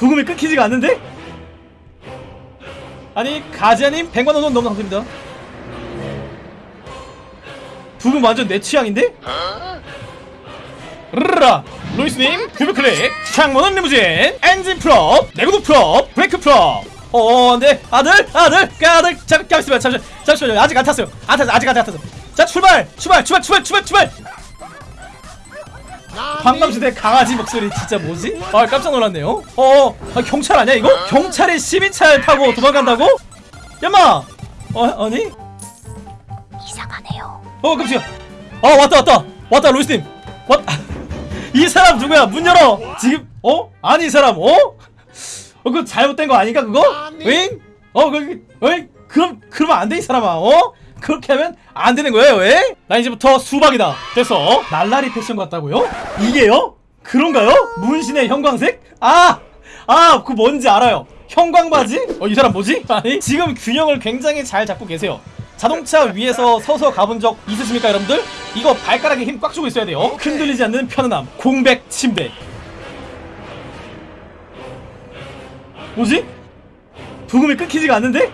부금이 끊기지가 않는데? 아니 가지아님 100만원 너무 감사합니다. 부금 완전 내 취향인데? 르르라 로이스님 뷰브클릭 창문은 리무진 엔진 프롭 내구도 프롭 브레이크 프롭 어 네. 아들 아들 그 아들 잠, 잠시만 잠시만 잠시만 아직 안 탔어요. 안 탔어 아직 안 탔어 자 출발 출발 출발 출발 출발 출발 방감시대 강아지 목소리 진짜 뭐지? 아 깜짝 놀랐네요 어 아, 경찰 아니야 이거? 경찰이 시민차를 타고 도망간다고? 야마 어 아니? 이상하네요. 어 깜짝이야 아 왔다 왔다 왔다 로이스님 왔. 이 사람 누구야 문 열어 지금 어 아니 이 사람 어? 어 그거 잘못된 거 아닌가 그거? 응? 어 그, 왜? 그럼 그러면 안 돼 이 사람아 어? 그렇게 하면 안 되는 거예요 왜? 나 이제부터 수박이다 됐어 날라리 패션 같다고요? 이게요? 그런가요? 문신의 형광색? 아! 아, 그 뭔지 알아요. 형광바지? 어, 이 사람 뭐지? 아니, 지금 균형을 굉장히 잘 잡고 계세요. 자동차 위에서 서서 가본 적 있으십니까, 여러분들? 이거 발가락에 힘 꽉 주고 있어야 돼요. 흔들리지 않는 편안함. 공백 침대. 뭐지? 부금이 끊기지가 않는데?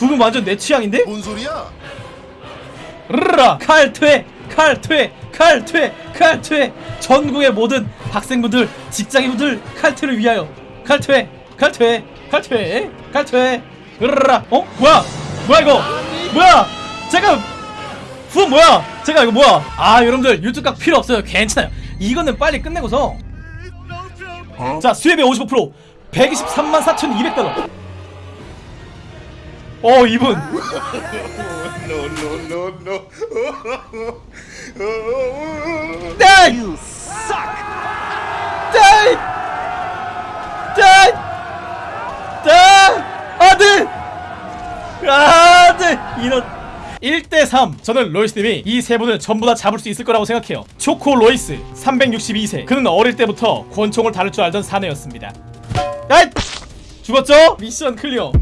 부금 완전 내 취향인데? 뭔 소리야? 르르라. 칼퇴 칼퇴 칼퇴 칼퇴. 전국의 모든 학생분들 직장인분들 칼퇴를 위하여. 칼퇴 칼퇴 칼퇴 칼퇴. 르르라. 어? 뭐야? 뭐야 이거? 뭐야? 잠깐! 후 뭐야? 제가 이거 뭐야? 아 여러분들 유튜브 각 필요 없어요. 괜찮아요. 이거는 빨리 끝내고서. 자 수혜비 55% 123만 4,200달러 어 이분 no. 네! 네! 네! 네! 아들! 아들! 이런 1대3 저는 로이스님이 이 세 분을 전부 다 잡을 수 있을 거라고 생각해요 초코 로이스 362세 그는 어릴 때부터 권총을 다룰 줄 알던 사내였습니다 야! 죽었죠? 미션 클리어